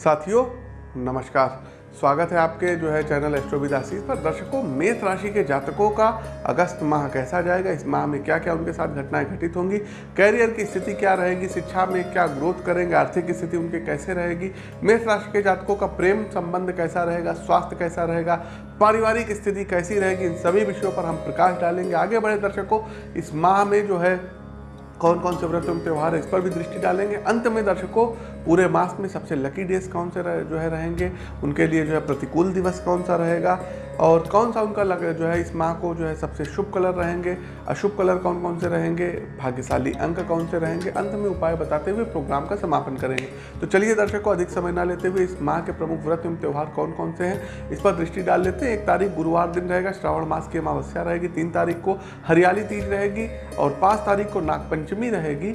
साथियों, नमस्कार। स्वागत है आपके जो है चैनल एस्ट्रोविदासीस पर। दर्शकों, मेष राशि के जातकों का अगस्त माह कैसा जाएगा? इस माह में क्या क्या उनके साथ घटनाएँ घटित होंगी? कैरियर की स्थिति क्या रहेगी? शिक्षा में क्या ग्रोथ करेंगे? आर्थिक स्थिति उनके कैसे रहेगी? मेष राशि के जातकों का प्रेम संबंध कैसा रहेगा? स्वास्थ्य कैसा रहेगा? पारिवारिक स्थिति कैसी रहेगी? इन सभी विषयों पर हम प्रकाश डालेंगे। आगे बढ़े दर्शकों, इस माह में जो है कौन कौन से व्रत एवं त्यौहार है इस पर भी दृष्टि डालेंगे। अंत में दर्शकों पूरे मास में सबसे लकी डेज़ कौन से रहे, जो है रहेंगे उनके लिए जो है प्रतिकूल दिवस कौन सा रहेगा और कौन सा उनका लग जो है, इस माह को जो है सबसे शुभ कलर रहेंगे? अशुभ कलर कौन कौन से रहेंगे? भाग्यशाली अंक कौन से रहेंगे? अंत में उपाय बताते हुए प्रोग्राम का समापन करेंगे। तो चलिए दर्शकों, अधिक समय ना लेते हुए इस माह के प्रमुख व्रत एवं त्यौहार कौन कौन से हैं, इस पर दृष्टि डाल लेते हैं। एक तारीख गुरुवार दिन रहेगा, श्रावण मास की अमावस्या रहेगी, तीन तारीख को हरियाली तीज रहेगी और पाँच तारीख को नागपंचमी रहेगी।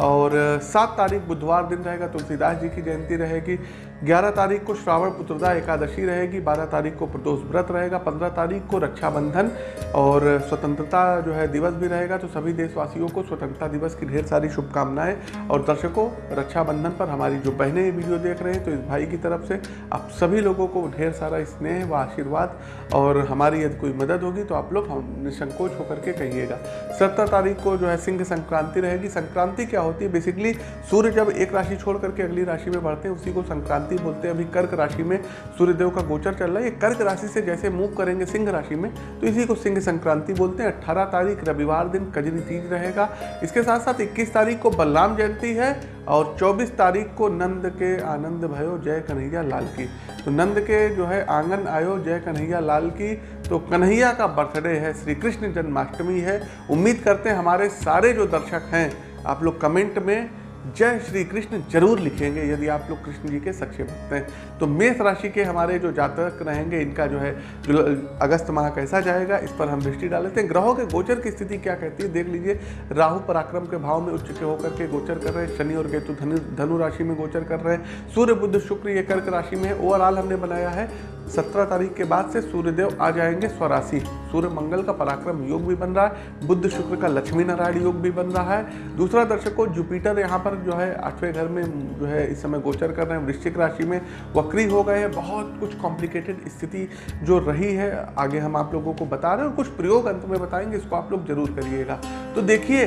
और सात तारीख बुधवार दिन रहेगा, तुलसीदास जी की जयंती रहेगी। ग्यारह तारीख को श्रावण पुत्रदा एकादशी रहेगी, बारह तारीख को प्रदोष व्रत रहेगा, पंद्रह तारीख को रक्षाबंधन और स्वतंत्रता जो है दिवस भी रहेगा। तो सभी देशवासियों को स्वतंत्रता दिवस की ढेर सारी शुभकामनाएँ और दर्शकों, रक्षाबंधन पर हमारी जो बहनें वीडियो देख रहे हैं तो इस भाई की तरफ़ से आप सभी लोगों को ढेर सारा स्नेह व आशीर्वाद और हमारी यदि कोई मदद होगी तो आप लोग हम निसंकोच होकर के कहिएगा। सत्रह तारीख को जो है सिंह संक्रांति रहेगी। संक्रांति क्या होती है? बेसिकली सूर्य जब एक राशि छोड़ करके अगली राशि में बढ़ते हैं, उसी को संक्रांति बोलते हैं। अभी कर्क राशि में सूर्यदेव का गोचर चल रहा है। ये कर्क राशि से जैसे मूव करेंगे सिंह राशि में तो इसी को सिंह संक्रांति बोलते हैं। अट्ठारह तारीख, रविवार दिन कजरी तीज रहेगा। इसके साथ साथ इक्कीस तारीख को बलराम जयंती है और 24 तारीख को नंद के आनंद भयो, जय कन्हैया लाल की। तो नंद के जो है आँगन आयो, जय कन्हैया लाल की। तो कन्हैया का बर्थडे है, श्री कृष्ण जन्माष्टमी है। उम्मीद करते हैं हमारे सारे जो दर्शक हैं आप लोग कमेंट में जय श्री कृष्ण ज़रूर लिखेंगे, यदि आप लोग कृष्ण जी के सच्चे भक्त हैं। तो मेष राशि के हमारे जो जातक रहेंगे, इनका जो है, जो अगस्त माह कैसा जाएगा, इस पर हम दृष्टि डाल लेते हैं। ग्रहों के गोचर की स्थिति क्या कहती है, देख लीजिए, राहु पराक्रम के भाव में उच्च के होकर के गोचर कर रहे हैं, शनि और केतु धनु धनु राशि में गोचर कर रहे हैं, सूर्य बुद्ध शुक्र ये कर्क राशि में ओवरऑल हमने बनाया है सत्रह तारीख के बाद से सूर्यदेव आ जाएँगे स्वराशि। सूर्य मंगल का पराक्रम योग भी बन रहा है बुद्ध शुक्र का लक्ष्मी नारायण योग भी बन रहा है। दूसरा दर्शकों जुपिटर यहाँ पर जो है, आठवें घर में जो है, इस समय गोचर कर रहे हैं। वृश्चिक राशि में वक्री हो गए हैं। बहुत कुछ कॉम्प्लिकेटेड स्थिति जो रही है, आगे हम आप लोगों को बता रहे हैं और कुछ प्रयोग अंत में बताएँगे, इसको आप लोग ज़रूर करिएगा। तो देखिए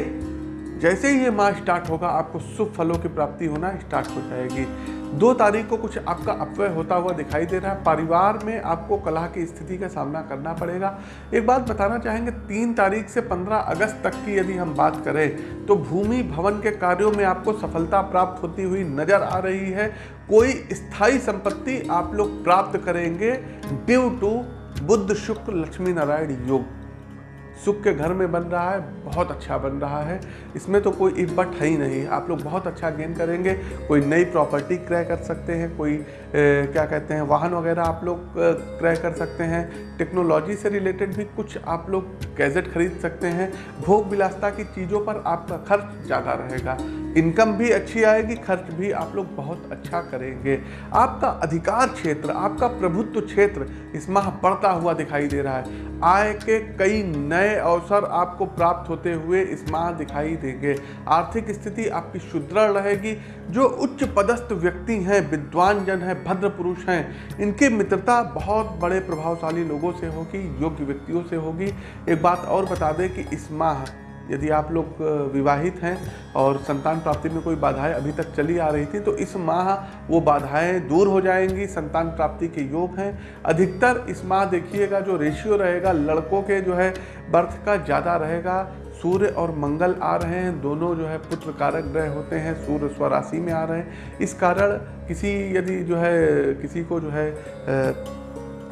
जैसे ही ये माह स्टार्ट होगा, आपको शुभ फलों की प्राप्ति होना स्टार्ट हो जाएगी। दो तारीख को कुछ आपका अपव्यय होता हुआ दिखाई दे रहा है। परिवार में आपको कलह की स्थिति का सामना करना पड़ेगा। एक बात बताना चाहेंगे, तीन तारीख से पंद्रह अगस्त तक की यदि हम बात करें तो भूमि भवन के कार्यों में आपको सफलता प्राप्त होती हुई नज़र आ रही है। कोई स्थायी संपत्ति आप लोग प्राप्त करेंगे। ड्यू टू बुद्ध शुक्र लक्ष्मी नारायण योग। सुख के घर में बन रहा है बहुत अच्छा बन रहा है। इसमें तो कोई इब्बट बट है ही नहीं। आप लोग बहुत अच्छा गेन करेंगे। कोई नई प्रॉपर्टी क्रय कर सकते हैं कोई ए, क्या कहते हैं वाहन वगैरह आप लोग क्रय कर सकते हैं। टेक्नोलॉजी से रिलेटेड भी कुछ आप लोग गैजेट खरीद सकते हैं। भोग विलासता की चीज़ों पर आपका खर्च ज़्यादा रहेगा। इनकम भी अच्छी आएगी, खर्च भी आप लोग बहुत अच्छा करेंगे। आपका अधिकार क्षेत्र, आपका प्रभुत्व क्षेत्र इस माह बढ़ता हुआ दिखाई दे रहा है। आय के कई नए अवसर आपको प्राप्त होते हुए इस माह दिखाई देंगे। आर्थिक स्थिति आपकी सुदृढ़ रहेगी। जो उच्च पदस्थ व्यक्ति हैं विद्वान जन हैं, भद्र पुरुष हैं, इनकी मित्रता बहुत बड़े प्रभावशाली लोगों से होगी, योग्य व्यक्तियों से होगी। एक बात और बता दें कि इस माह यदि आप लोग विवाहित हैं और संतान प्राप्ति में कोई बाधाएँ अभी तक चली आ रही थी तो इस माह वो बाधाएँ दूर हो जाएँगी। संतान प्राप्ति के योग हैं। अधिकतर इस माह देखिएगा, जो रेशियो रहेगा, लड़कों के जो है बर्थ का ज़्यादा रहेगा। सूर्य और मंगल आ रहे हैं। दोनों जो है पुत्र कारक ग्रह होते हैं। सूर्य स्वराशि में आ रहे हैं। इस कारण किसी यदि जो है, किसी को जो है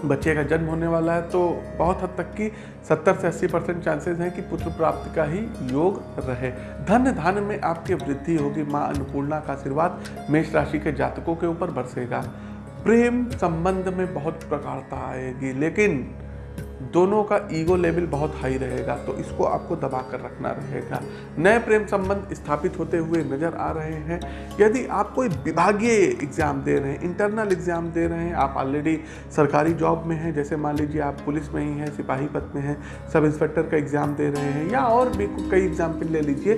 बच्चे का जन्म होने वाला है तो बहुत हद तक की 70 से 80 परसेंट चांसेस हैं कि पुत्र प्राप्त का ही योग रहे। धन धान में आपकी वृद्धि होगी, माँ अन्नपूर्णा का आशीर्वाद मेष राशि के जातकों के ऊपर बरसेगा। प्रेम संबंध में बहुत प्रकारता आएगी, लेकिन दोनों का ईगो लेवल बहुत हाई रहेगा तो इसको आपको दबा कर रखना रहेगा। नए प्रेम संबंध स्थापित होते हुए नज़र आ रहे हैं। यदि आप कोई विभागीय एग्ज़ाम दे रहे हैं इंटरनल एग्ज़ाम दे रहे हैं, आप ऑलरेडी सरकारी जॉब में हैं, जैसे मान लीजिए आप पुलिस में ही हैं, सिपाही पद में हैं, सब इंस्पेक्टर का एग्ज़ाम दे रहे हैं, या और भी कई एग्ज़ाम्पल ले लीजिए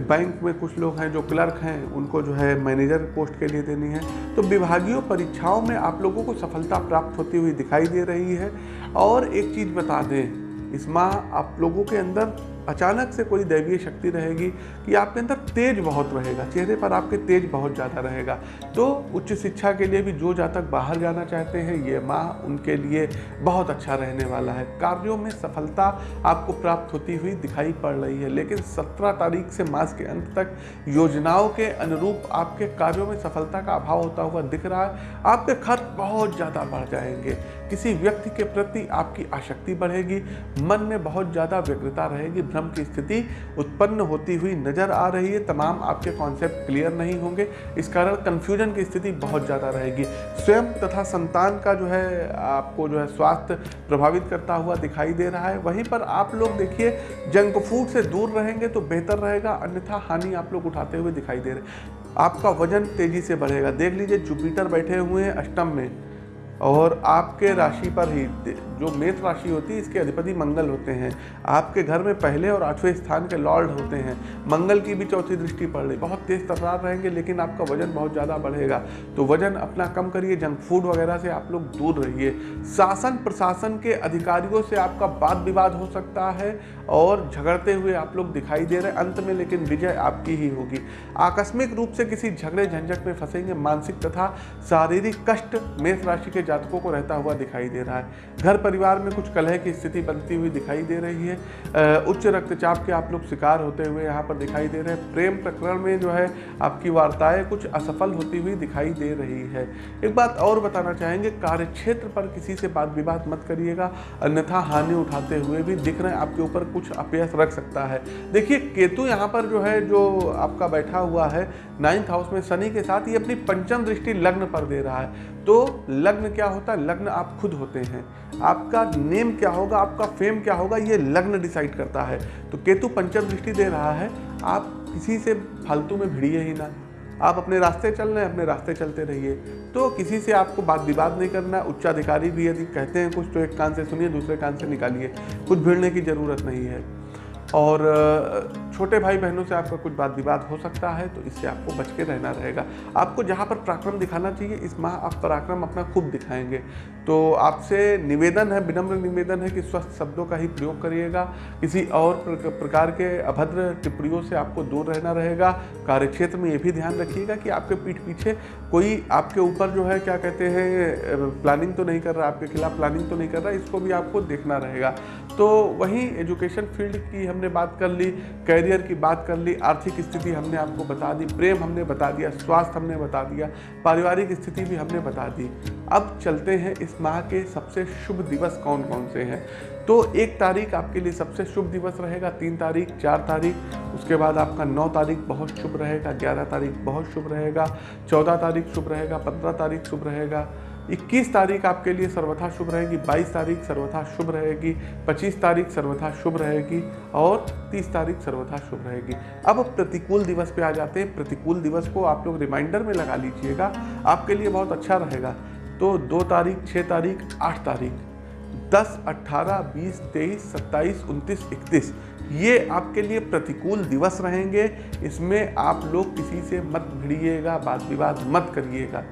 बैंक में कुछ लोग हैं जो क्लर्क हैं, उनको जो है मैनेजर पोस्ट के लिए देनी है। तो विभागीय परीक्षाओं में आप लोगों को सफलता प्राप्त होती हुई दिखाई दे रही है। और एक चीज़ बता दें, इस माह आप लोगों के अंदर अचानक से कोई दैवीय शक्ति रहेगी कि आपके अंदर तेज बहुत रहेगा, चेहरे पर आपके तेज बहुत ज़्यादा रहेगा। तो उच्च शिक्षा के लिए भी जो जातक बाहर जाना चाहते हैं, ये माह उनके लिए बहुत अच्छा रहने वाला है। कार्यों में सफलता आपको प्राप्त होती हुई दिखाई पड़ रही है, लेकिन सत्रह तारीख से मास के अंत तक योजनाओं के अनुरूप आपके कार्यों में सफलता का अभाव होता हुआ दिख रहा है। आपके खर्च बहुत ज़्यादा बढ़ जाएँगे। किसी व्यक्ति के प्रति आपकी आसक्ति बढ़ेगी, मन में बहुत ज़्यादा व्यग्रता रहेगी भ्रम की स्थिति उत्पन्न होती हुई नज़र आ रही है। तमाम आपके कॉन्सेप्ट क्लियर नहीं होंगे। इस कारण कन्फ्यूज़न की स्थिति बहुत ज़्यादा रहेगी। स्वयं तथा संतान का जो है, आपको जो है स्वास्थ्य प्रभावित करता हुआ दिखाई दे रहा है। वहीं पर आप लोग देखिए जंक फ़ूड से दूर रहेंगे तो बेहतर रहेगा। अन्यथा हानि आप लोग उठाते हुए दिखाई दे रहे आपका वज़न तेज़ी से बढ़ेगा। देख लीजिए जुपिटर बैठे हुए हैं अष्टम में। और आपके राशि पर ही, जो मेष राशि होती है, इसके अधिपति मंगल होते हैं। आपके घर में पहले और आठवें स्थान के लॉर्ड होते हैं। मंगल की भी चौथी दृष्टि पड़ रही। बहुत तेज तकरार रहेंगे, लेकिन आपका वज़न बहुत ज़्यादा बढ़ेगा। तो वज़न अपना कम करिए, जंक फ़ूड वगैरह से आप लोग दूर रहिए। शासन प्रशासन के अधिकारियों से आपका वाद विवाद हो सकता है और झगड़ते हुए आप लोग दिखाई दे रहे अंत में, लेकिन विजय आपकी ही होगी। आकस्मिक रूप से किसी झगड़े, झंझट में फंसेंगे, मानसिक तथा शारीरिक कष्ट मेष राशि के जातकों को रहता हुआ दिखाई दे रहा है। घर परिवार में कुछ कलह की स्थिति बनती हुई दिखाई दे रही है। उच्च रक्तचाप के आप लोग शिकार होते हुए यहाँ पर दिखाई दे रहे हैं। प्रेम प्रकरण में जो है, आपकी वार्ताएँ कुछ असफल होती हुई दिखाई दे रही है। एक बात और बताना चाहेंगे कार्य क्षेत्र पर किसी से बात विवाद मत करिएगा। अन्यथा हानि उठाते हुए भी दिख रहे हैं। आपके ऊपर कुछ अपयस रख सकता है। देखिए, केतु यहाँ पर जो है, जो आपका बैठा हुआ है नाइन्थ हाउस में शनि के साथ ये अपनी पंचम दृष्टि लग्न पर दे रहा है। तो लग्न क्या होता है? लग्न आप खुद होते हैं। आपका नेम क्या होगा? आपका फेम क्या होगा? ये लग्न डिसाइड करता है। तो केतु पंचम दृष्टि दे रहा है, आप किसी से फालतू में भिड़िए ही ना। आप अपने रास्ते चल रहे हैं, अपने रास्ते चलते रहिए। तो किसी से आपको बात विवाद नहीं करना, उच्चाधिकारी भी यदि कहते हैं कुछ तो एक कान से सुनिए, दूसरे कान से निकालिए। कुछ भिड़ने की ज़रूरत नहीं है। और छोटे भाई बहनों से आपका कुछ बात विवाद हो सकता है तो इससे आपको बच के रहना रहेगा। आपको जहाँ पर पराक्रम दिखाना चाहिए, इस माह आप पराक्रम अपना खूब दिखाएँगे। तो आपसे निवेदन है, विनम्र निवेदन है कि स्वस्थ शब्दों का ही प्रयोग करिएगा। किसी और प्रकार के अभद्र टिप्पणियों से आपको दूर रहना रहेगा। कार्यक्षेत्र में ये भी ध्यान रखिएगा कि आपके पीठ पीछे कोई आपके ऊपर जो है, क्या कहते हैं प्लानिंग तो नहीं कर रहा, आपके खिलाफ प्लानिंग तो नहीं कर रहा, इसको भी आपको देखना रहेगा। तो वहीं एजुकेशन फ़ील्ड की हमने बात कर ली, कैरियर की बात कर ली, आर्थिक स्थिति हमने आपको बता दी, प्रेम हमने बता दिया, स्वास्थ्य हमने बता दिया, पारिवारिक स्थिति भी हमने बता दी। अब चलते हैं इस माह के सबसे शुभ दिवस कौन कौन से हैं? तो एक तारीख आपके लिए सबसे शुभ दिवस रहेगा, तीन तारीख, चार तारीख, उसके बाद आपका नौ तारीख बहुत शुभ रहेगा, ग्यारह तारीख बहुत शुभ रहेगा, चौदह तारीख शुभ रहेगा, पंद्रह तारीख शुभ रहेगा 21 तारीख आपके लिए सर्वथा शुभ रहेगी 22 तारीख सर्वथा शुभ रहेगी 25 तारीख सर्वथा शुभ रहेगी और 30 तारीख सर्वथा शुभ रहेगी। अब प्रतिकूल दिवस पे आ जाते हैं। प्रतिकूल दिवस को आप लोग रिमाइंडर में लगा लीजिएगा। आपके लिए बहुत अच्छा रहेगा। तो दो तारीख छः तारीख, आठ तारीख, दस अट्ठारह बीस, तेईस, सत्ताईस, उनतीस, इकतीस, ये आपके लिए प्रतिकूल दिवस रहेंगे। इसमें आप लोग किसी से मत भिड़िएगा वाद विवाद मत करिएगा।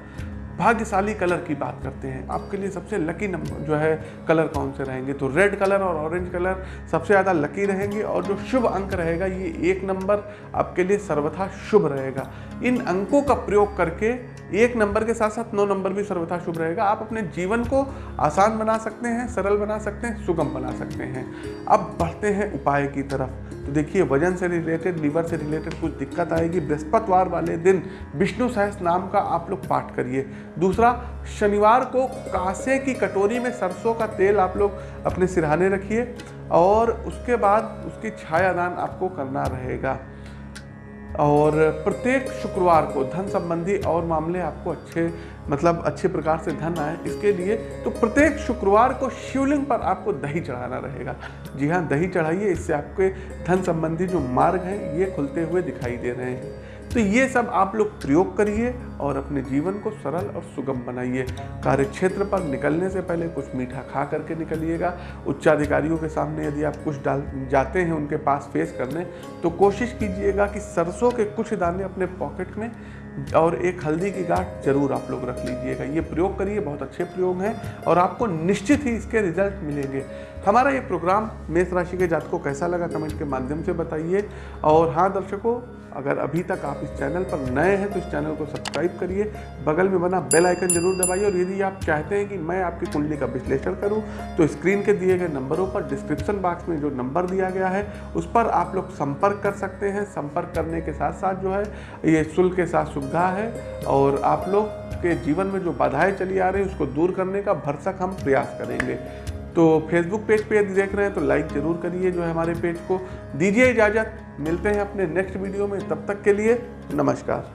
भाग्यशाली कलर की बात करते हैं। आपके लिए सबसे लकी नंबर जो है, कलर कौन से रहेंगे? तो रेड कलर और ऑरेंज कलर सबसे ज़्यादा लकी रहेंगे और जो शुभ अंक रहेगा, ये एक नंबर आपके लिए सर्वथा शुभ रहेगा। इन अंकों का प्रयोग करके एक नंबर के साथ साथ नौ नंबर भी सर्वथा शुभ रहेगा। आप अपने जीवन को आसान बना सकते हैं, सरल बना सकते हैं, सुगम बना सकते हैं। अब बढ़ते हैं उपाय की तरफ़। तो देखिए, वज़न से रिलेटेड लीवर से रिलेटेड कुछ दिक्कत आएगी। बृहस्पतिवार वाले दिन विष्णु सहस नाम का आप लोग पाठ करिए। दूसरा, शनिवार को कासे की कटोरी में सरसों का तेल आप लोग अपने सिरहाने रखिए और उसके बाद उसकी छायादान आपको करना रहेगा। और प्रत्येक शुक्रवार को धन संबंधी और मामले आपको अच्छे मतलब अच्छे प्रकार से धन आए, इसके लिए तो प्रत्येक शुक्रवार को शिवलिंग पर आपको दही चढ़ाना रहेगा। जी हाँ दही चढ़ाइए, इससे आपके धन संबंधी जो मार्ग हैं, ये खुलते हुए दिखाई दे रहे हैं। तो ये सब आप लोग प्रयोग करिए और अपने जीवन को सरल और सुगम बनाइए। कार्य क्षेत्र पर निकलने से पहले कुछ मीठा खा करके निकलिएगा। उच्चाधिकारियों के सामने यदि आप कुछ डाल, जाते हैं उनके पास फेस करने तो कोशिश कीजिएगा कि सरसों के कुछ दाने अपने पॉकेट में और एक हल्दी की गांठ ज़रूर आप लोग रख लीजिएगा। ये प्रयोग करिए, बहुत अच्छे प्रयोग हैं और आपको निश्चित ही इसके रिज़ल्ट मिलेंगे। हमारा ये प्रोग्राम मेष राशि के जातकों कैसा लगा कमेंट के माध्यम से बताइए। और हाँ दर्शकों अगर अभी तक आप इस चैनल पर नए हैं तो इस चैनल को सब्सक्राइब करिए। बगल में बना बेल आइकन ज़रूर दबाइए और यदि आप चाहते हैं कि मैं आपकी कुंडली का विश्लेषण करूँ तो स्क्रीन के दिए गए नंबरों पर डिस्क्रिप्शन बॉक्स में जो नंबर दिया गया है, उस पर आप लोग संपर्क कर सकते हैं। संपर्क करने के साथ साथ जो है, ये शुल्क के साथ सुविधा है और आप लोग के जीवन में जो बाधाएँ चली आ रही है, उसको दूर करने का भरसक हम प्रयास करेंगे। तो फेसबुक पेज पे यदि देख रहे हैं तो लाइक ज़रूर करिए जो है हमारे पेज को। दीजिए इजाज़त। मिलते हैं अपने नेक्स्ट वीडियो में। तब तक के लिए नमस्कार।